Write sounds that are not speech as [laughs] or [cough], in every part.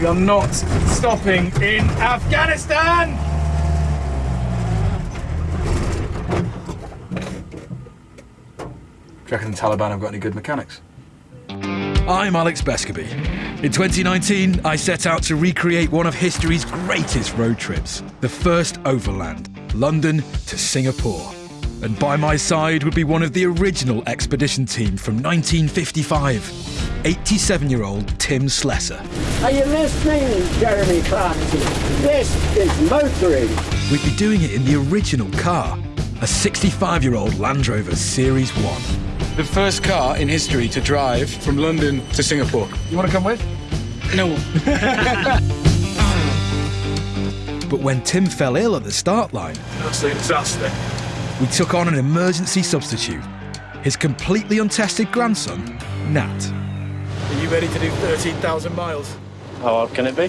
We are not stopping in Afghanistan! Do you reckon the Taliban have got any good mechanics? I'm Alex Bescoby. In 2019, I set out to recreate one of history's greatest road trips, the first overland, London to Singapore. And by my side would be one of the original expedition team from 1955, 87 year old Tim Slessor. Are you listening, Jeremy Clarkson? This is motoring. We'd be doing it in the original car, a 65 year old Land Rover Series 1. The first car in history to drive from London to Singapore. You want to come with? No. [laughs] But when Tim fell ill at the start line, Absolute disaster. we took on an emergency substitute, his completely untested grandson, Nat. Are you ready to do 13,000 miles? How hard can it be?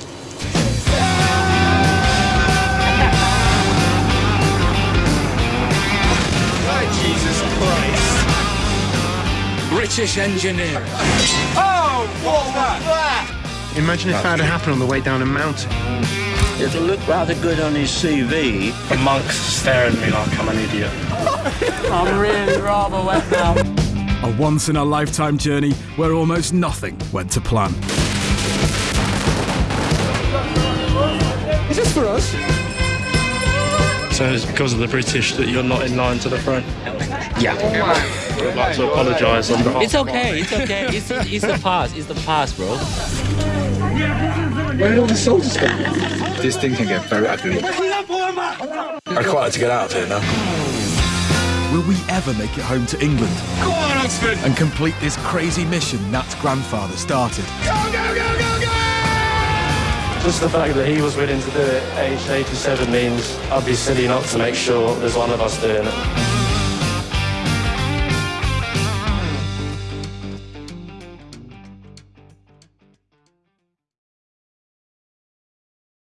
Jesus Christ. British engineering. Oh, what was that? Imagine if that had happened on the way down a mountain. It'll look rather good on his CV. The monk's staring at me like I'm an idiot. I'm really rather wet now. A once in a lifetime journey where almost nothing went to plan. Is this for us? So it's because of the British that you're not in line to the front. Yeah. I'd like to apologise on behalf It's okay, it's okay. It's, it's the past, it's the past, bro. Where did all the soldiers go? This thing can get very ugly. I'd quite like to get out of here now. Will we ever make it home to England Go on, Oxford! and complete this crazy mission Nat's grandfather started? Go, go, go, go, go! Just the fact that he was willing to do it aged 87 means I'd be silly not to make sure there's one of us doing it.